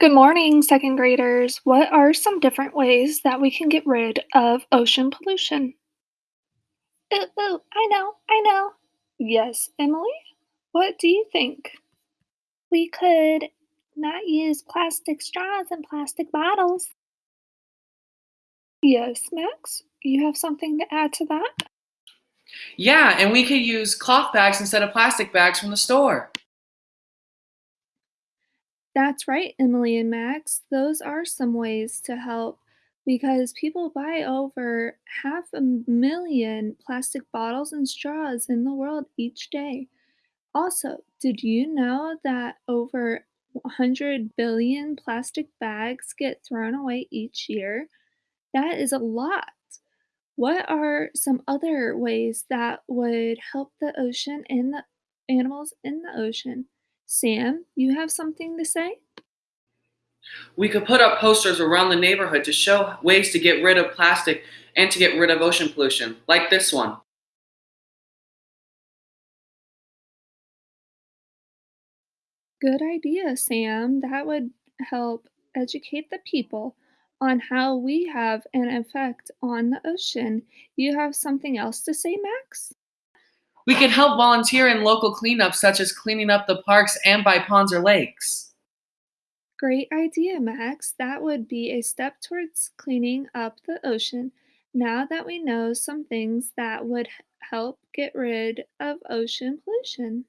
Good morning, second graders. What are some different ways that we can get rid of ocean pollution? Ooh, ooh, I know, I know. Yes, Emily? What do you think? We could not use plastic straws and plastic bottles. Yes, Max? You have something to add to that? Yeah, and we could use cloth bags instead of plastic bags from the store. That's right, Emily and Max. Those are some ways to help because people buy over half a million plastic bottles and straws in the world each day. Also, did you know that over 100 billion plastic bags get thrown away each year? That is a lot. What are some other ways that would help the ocean and the animals in the ocean? Sam, you have something to say? We could put up posters around the neighborhood to show ways to get rid of plastic and to get rid of ocean pollution, like this one. Good idea, Sam. That would help educate the people on how we have an effect on the ocean. You have something else to say, Max? We could help volunteer in local cleanups, such as cleaning up the parks and by ponds or lakes. Great idea, Max. That would be a step towards cleaning up the ocean. Now that we know some things that would help get rid of ocean pollution.